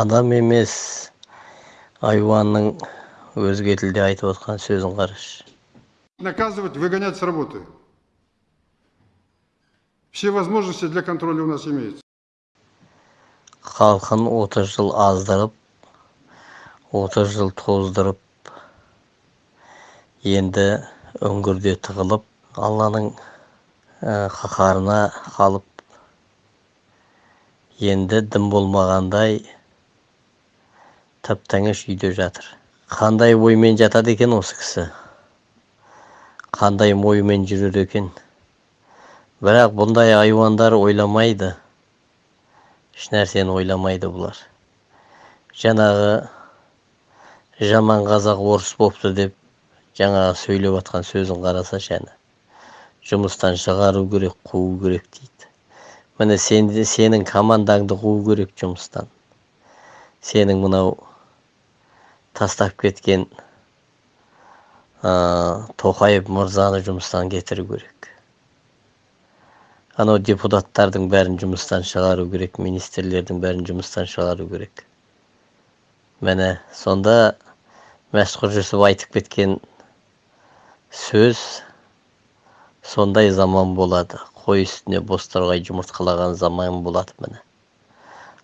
адам емес айуанның өзге тілде айтып отқан сөзін қарашы наказывать, выгонять с работы. Все возможности для контроля у нас имеются. халқын отыз жыл аздырып отыз жыл тоздырып енді үңгірде тығылып алланың ә, қаһарына қалып енді дым болмағандай тып тыныш үйде жатыр. Қандай оймен жатады екен осы кісі? Қандай оймен жүреді екен? Бірақ бұндай айуандар ойламайды. Ешнәрсені ойламайды бұлар. Жаңағы жаман қазақ орыс бопты деп жаңағы сөйлеп жатқан сөзін қарасашы әні жұмыстан шығару керек қуу керек дейді. Міне сен, сенің командаңды қуу керек жұмыстан. Сенің мынау тастап кеткен ә, тоқаев мырзаны жұмыстан кетіру керек. Анау депутаттардың бәрін жұмыстан шығару керек министрлердің бәрін жұмыстан шығару керек. Міне сонда мәшһүр жүсіп айтып кеткен сөз сондай заман болады. Қой үстіне бозторғай жұмыртқалаған заман болады міне.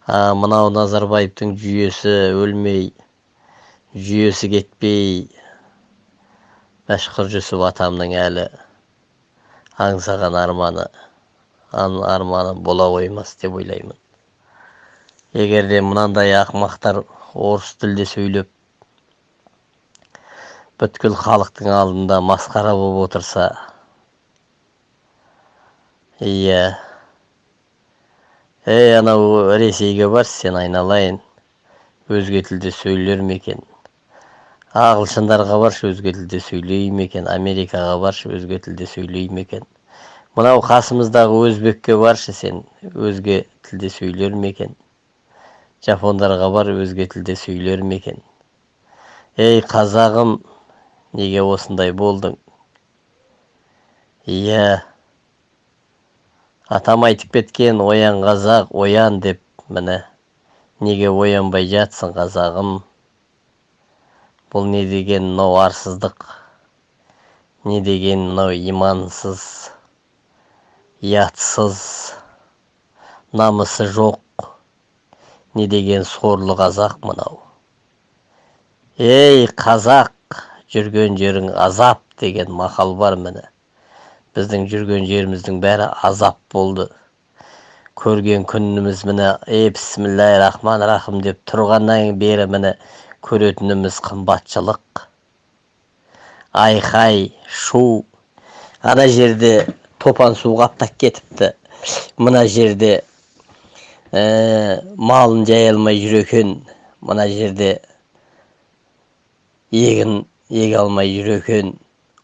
Мынау назарбаевтың жүйесі өлмей жүйесі кетпей мәшһүр жүсіп атамның әлі аңсаған арманы арманы бола қоймас деп ойлаймын егер де мынандай ақымақтар орыс тілде сөйлеп бүткіл халықтың алдында масқара болып отырса иә ей анау ресейге баршы сен айналайын өзге тілде сөйлер ме екен ағылшындарға баршы өзге тілде сөйлей ме екен америкаға баршы өзге тілде сөйлей ме екен. Мынау қасымыздағы өзбекке баршы сен өзге тілде сөйлер ме екен? Жапондарға бар өзге тілде сөйлер ме екен? Ей қазағым неге осындай болдың? Иә. Атам айтып кеткен оян қазақ оян деп міне. Неге оянбай жатсың қазағым? Бұл не деген мынау арсыздық не деген мынау имансыз ұятсыз намысы жоқ не деген сорлы қазақ мынау. Ей қазақ жүрген жерің азап деген мақал бар міне. Біздің жүрген жеріміздің бәрі азап болды. Көрген күніміз міне ей бісміллә рахман рахым деп тұрғаннан бері міне көретініміз қымбатшылық. Айқай шу. Ана жерде топан су қаптап кетіпті. Мына жерде ә, малын жай алмай жүр екен мына жерде егін еге алмай жүр екен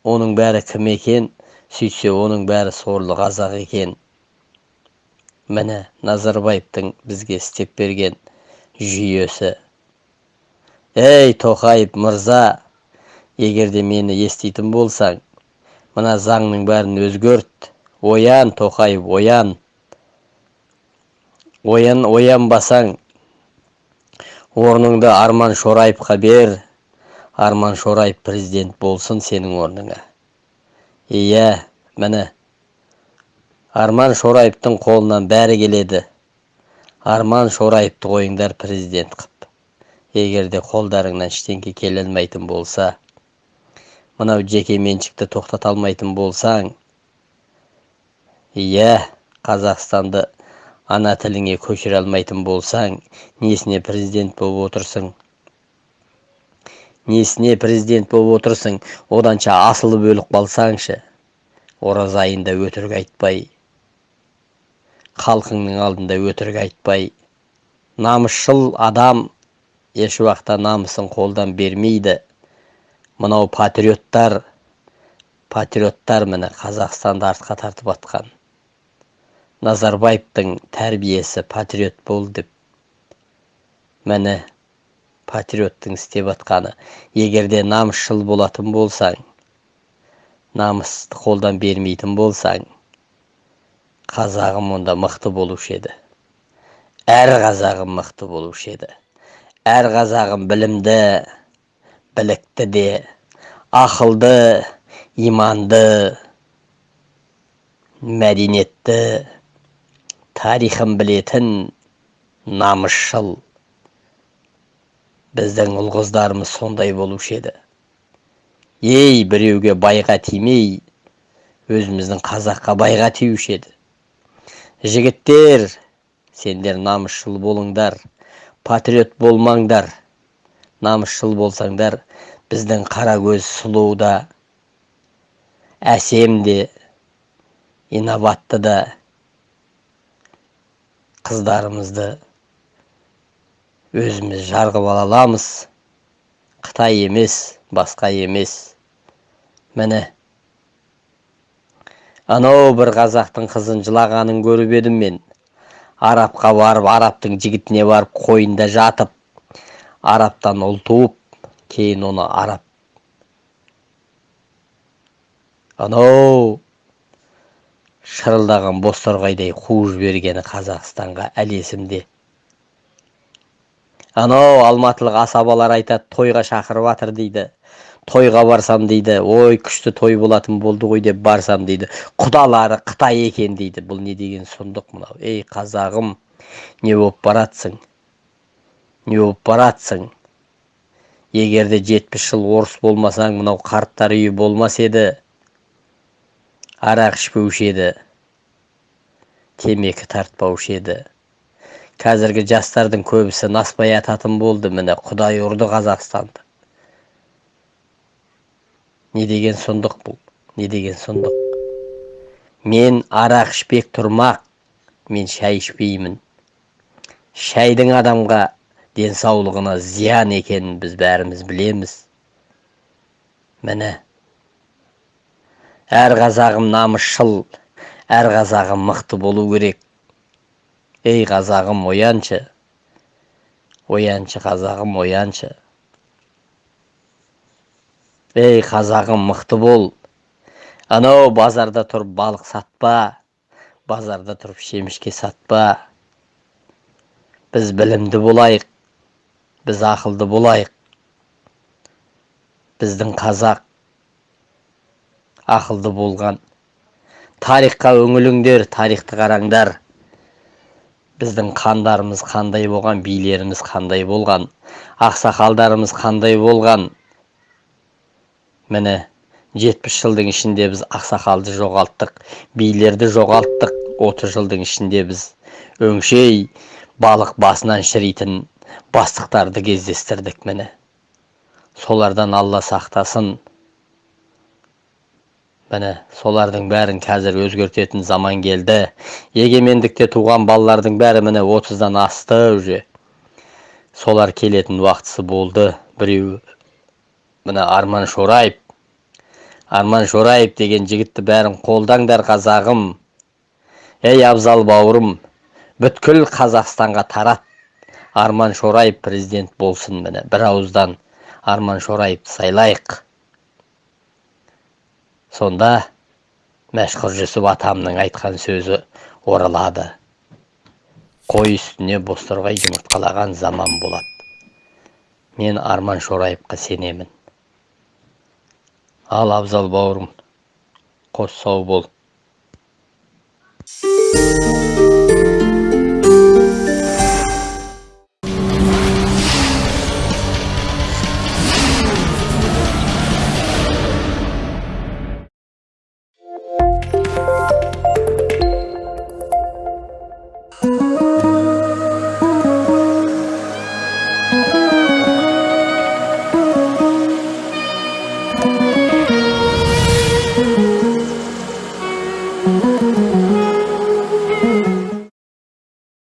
оның бәрі кім екен? Сөйтсе оның бәрі сорлы қазақ екен. Міне назарбаевтың бізге істеп берген жүйесі. Ей тоқаев мырза егер де мені еститін болсаң мына заңның бәрін өзгерт. Оян тоқаев оян. Оян оянбасаң орныңды арман шораевқа бер. Арман шораев президент болсын сенің орныңа. Иә міне. Арман шораевтың қолынан бәрі келеді. Арман шораевты қойыңдар президент қып. Егер де қолдарыңнан ештеңке келе алмайтын болса мынау жеке меншікті тоқтата алмайтын болсаң иә қазақстанды ана тіліңе көшіре алмайтын болсаң несіне президент болып отырсың? Несіне президент болып отырсың? Оданша асылып өліп қалсаңшы ораза айында өтірік айтпай халқыңның алдында өтірік айтпай намысшыл адам еш уақытта намысын қолдан бермейді. Мынау патриоттар патриоттар міне қазақстанды артқа тартып жатқан назарбаевтың тәрбиесі патриот бол деп міне патриоттың істеп жатқаны егер де намысшыл болатын болсаң намысты қолдан бермейтін болсаң қазағым онда мықты болушы еді. Әр қазағым мықты болушы еді. Әр қазағым білімді білікті де ақылды иманды мәдениетті тарихын білетін намысшыл. Біздің ұл қыздарымыз сондай болушы еді. Ей біреуге байға тимей өзіміздің қазаққа байға тиюші еді. Жігіттер сендер намысшыл болыңдар. Патриот болмаңдар намысшыл болсаңдар біздің қара көз сұлу да әсем де инабатты да қыздарымызды өзіміз жарғып ала аламыз. Қытай емес басқа емес. Міне анау бір қазақтың қызын жылағанын көріп едім мен. Арабқа барып арабтың жігітіне барып қойнында жатып арабтан ұл туып кейін оны араб. Анау шырылдаған бозторғайдай қуып жібергені қазақстанға әлі есімде анау алматылық асабалар айтады тойға шақырып жатыр дейді. Тойға барсам дейді ой күшті той болатын болды ғой деп барсам дейді құдалары қытай екен дейді. Бұл не деген сұмдық мынау? Ей қазағым не болып баратсың? Не болып баратсың? Егер де жетпіс жыл орыс болмасаң мынау қарттар үйі болмас еді арақ ішпеуші еді темекі тартпаушы еді қазіргі жастардың көбісі наспай ататын болды. Міне құдай ұрды қазақстанды. Не деген сұмдық бұл не деген сұмдық. Мен арақ ішпек тұрмақ мен шай ішпеймін. Шайдың адамға денсаулығына зиян екенін біз бәріміз білеміз. Міне әр қазағым намысшыл әр қазағым мықты болу керек. Ей қазағым ояншы ояншы қазағым ояншы. Ей қазағым мықты бол. Анау базарда тұрып балық сатпа базарда тұрып шемішке сатпа. Біз білімді болайық біз ақылды болайық. Біздің қазақ ақылды болған. Тарихқа үңіліңдер тарихты қараңдар. Біздің қандарымыз қандай болған билеріміз қандай болған ақсақалдарымыз қандай болған. Міне жетпіс жылдың ішінде біз ақсақалды жоғалттық билерді жоғалттық отыз жылдың ішінде біз. Өңшей балық басынан шіритін бастықтарды кездестірдік міне. Солардан алла сақтасын. Міне солардың бәрін қазір өзгертетін заман келді. Егемендікте туған балалардың бәрі міне отыздан асты уже. Солар келетін уақытысы болды біреу міне арман шораев арман шораев деген жігітті бәрін қолдаңдар қазағым. Ей абзал бауырым бүткіл қазақстанға тарат. Арман шораев президент болсын міне бір ауыздан арман шораевты сайлайық. Сонда мәшһүр жүсіп атамның айтқан сөзі оралады. Қой үстіне бозторғай жұмыртқалаған заман болады мен арман шораевқа сенемін ал абзал бауырым қош сау бол.